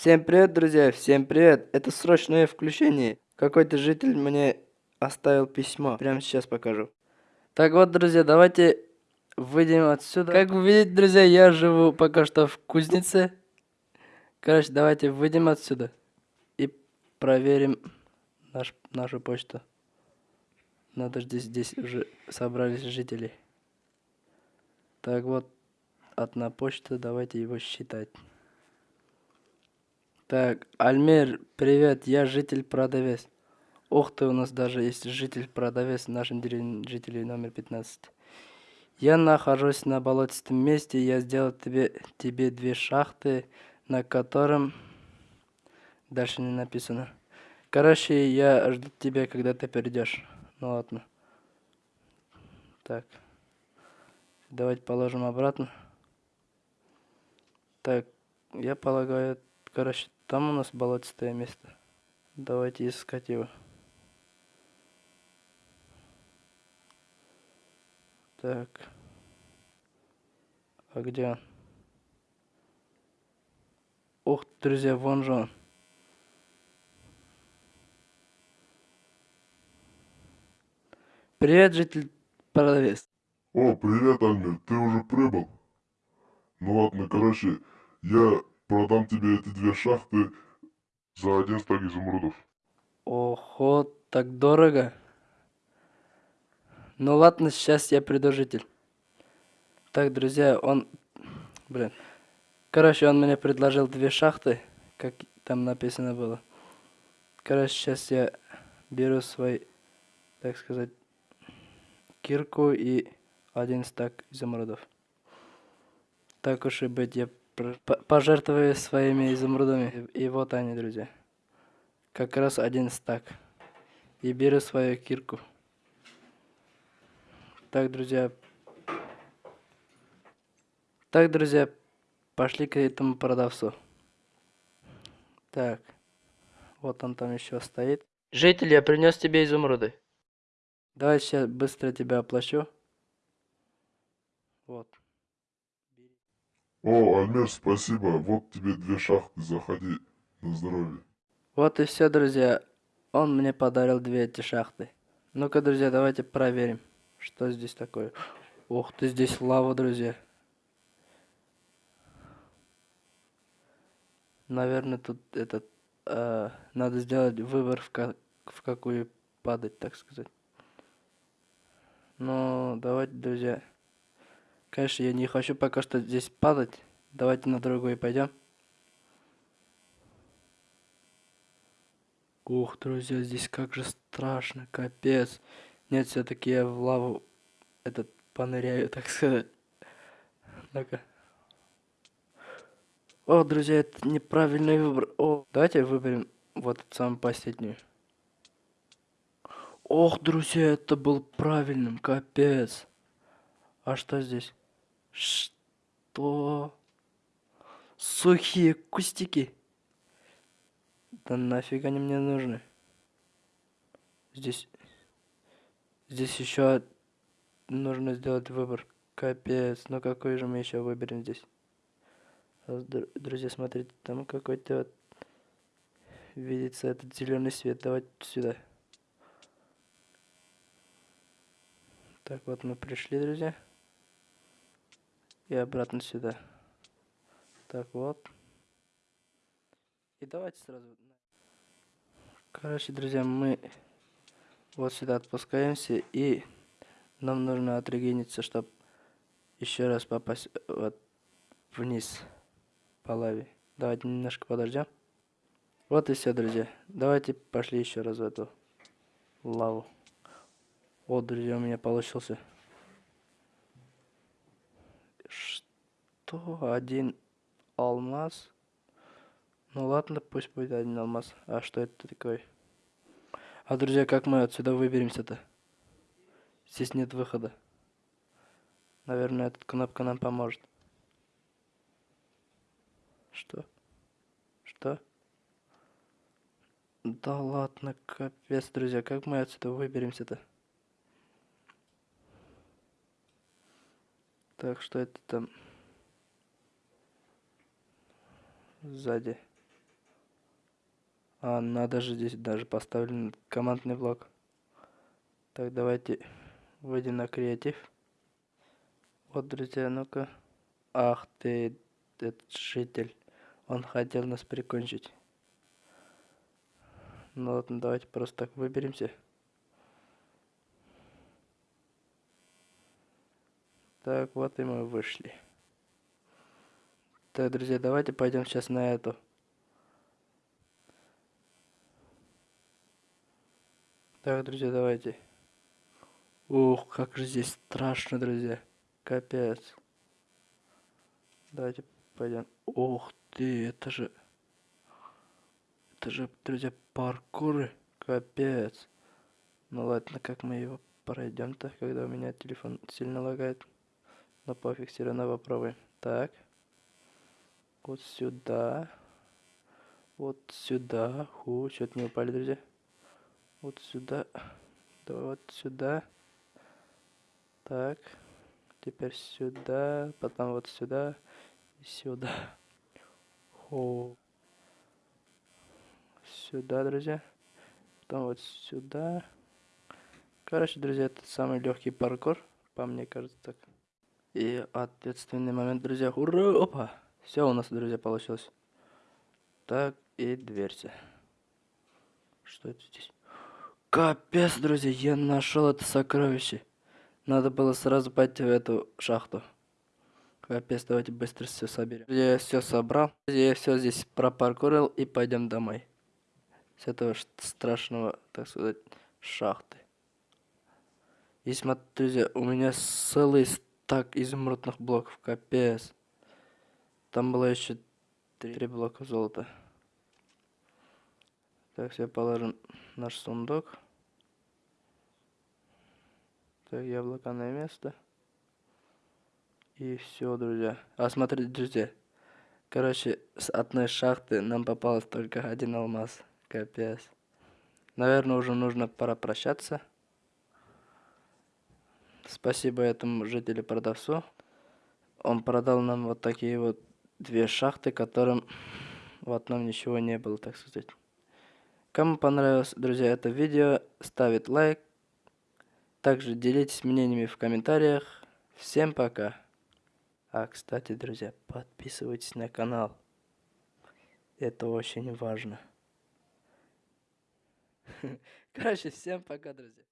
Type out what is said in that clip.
Всем привет, друзья, всем привет. Это срочное включение. Какой-то житель мне оставил письмо. Прямо сейчас покажу. Так вот, друзья, давайте выйдем отсюда. Как вы видите, друзья, я живу пока что в кузнице. Короче, давайте выйдем отсюда и проверим наш, нашу почту. Надо здесь, здесь уже собрались жители. Так вот, одна почта, давайте его считать. Так, Альмер, привет, я житель-продавец. Ух ты, у нас даже есть житель-продавец в нашем деревне, жителей номер 15. Я нахожусь на болотистом месте, я сделал тебе, тебе две шахты, на котором... Дальше не написано. Короче, я жду тебя, когда ты придешь. Ну ладно. Так. Давайте положим обратно. Так, я полагаю, короче, там у нас болотистое место. Давайте искать его. Так. А где он? Ух, друзья, вон же он. Привет, житель продавец. О, привет, Альмер, ты уже прибыл? Ну ладно, короче, я продам тебе эти две шахты за один стак изумрудов. Ого, так дорого. Ну ладно, сейчас я приду, житель. Так, друзья, он... Блин. Короче, он мне предложил две шахты, как там написано было. Короче, сейчас я беру свой, так сказать, кирку и один стак изумрудов. Так уж и быть, я пожертвую своими изумрудами. И вот они, друзья. Как раз один стак. И беру свою кирку. Так, друзья. Так, друзья, пошли к этому продавцу. Так. Вот он там еще стоит. Житель, я принес тебе изумруды. Давай сейчас быстро тебя оплачу. Вот. О, Альмер, спасибо. Вот тебе две шахты, заходи. На здоровье. Вот и все, друзья. Он мне подарил две эти шахты. Ну-ка, друзья, давайте проверим, что здесь такое. Ух ты, здесь лава, друзья. Наверное, тут этот... Э, надо сделать выбор, в, как, в какую падать, так сказать. Ну, давайте, друзья. Конечно, я не хочу пока что здесь падать. Давайте на другой пойдем. Ух, друзья, здесь как же страшно, капец. Нет, все-таки я в лаву этот поныряю, так сказать. Ну-ка. О, друзья, это неправильный выбор. О, давайте выберем вот самую последнюю. Ох, друзья, это был правильным, капец. А что здесь? Что? Сухие кустики. Да нафиг они мне нужны? Здесь... Здесь еще нужно сделать выбор. Капец, ну какой же мы еще выберем здесь? Друзья, смотрите, там какой-то вот видится этот зеленый свет. Давайте сюда. Так, вот мы пришли, друзья. И обратно сюда. Так, вот. И давайте сразу... Короче, друзья, мы вот сюда отпускаемся. И нам нужно отрегениться, чтобы еще раз попасть вот вниз по лаве. Давайте немножко подождем. Вот и все, друзья. Давайте пошли еще раз в эту лаву. Вот, друзья, у меня получился. Что? Один алмаз? Ну ладно, пусть будет один алмаз. А что это такое? А, друзья, как мы отсюда выберемся-то? Здесь нет выхода. Наверное, эта кнопка нам поможет. Что? Что? Да ладно, капец, друзья, как мы отсюда выберемся-то? Так, что это там? Сзади. А, надо же здесь даже поставлен командный блок. Так, давайте выйдем на креатив. Вот, друзья, ну-ка. Ах ты, этот житель. Он хотел нас прикончить. Ну ладно, давайте просто так выберемся. Так, вот и мы вышли. Так, друзья, давайте пойдем сейчас на эту. Так, друзья, давайте. Ух, как же здесь страшно, друзья. Капец. Давайте пойдем. Ух ты, это же... Это же, друзья, паркуры. Капец. Ну ладно, как мы его пройдем-то, когда у меня телефон сильно лагает. Но пофиг, все равно попробуем. Так. Вот сюда. Вот сюда. Ху, что-то не упали, друзья. Вот сюда. Да вот сюда. Так. Теперь сюда. Потом вот сюда. И сюда. Ху. Сюда, друзья. Потом вот сюда. Короче, друзья, это самый легкий паркур. По мне кажется так. И ответственный момент, друзья. Ура! Опа! Все у нас, друзья, получилось. Так, и дверься. Что это здесь? Капец, друзья, я нашел это сокровище. Надо было сразу пойти в эту шахту. Капец, давайте быстро все соберем. Я все собрал. Я все здесь пропаркурил и пойдем домой. С этого страшного, так сказать, шахты. И смотрите, друзья, у меня целый так изумрудных блоков, капец. Там было еще три блока золота. Так, все положим наш сундук. Так, яблоко на место. И все, друзья. А смотрите, друзья. Короче, с одной шахты нам попалось только один алмаз. Капец. Наверное, уже нужно пора прощаться. Спасибо этому жителю-продавцу. Он продал нам вот такие вот две шахты, которым в одном ничего не было, так сказать. Кому понравилось, друзья, это видео, ставит лайк. Также делитесь мнениями в комментариях. Всем пока. А, кстати, друзья, подписывайтесь на канал. Это очень важно. Короче, всем пока, друзья.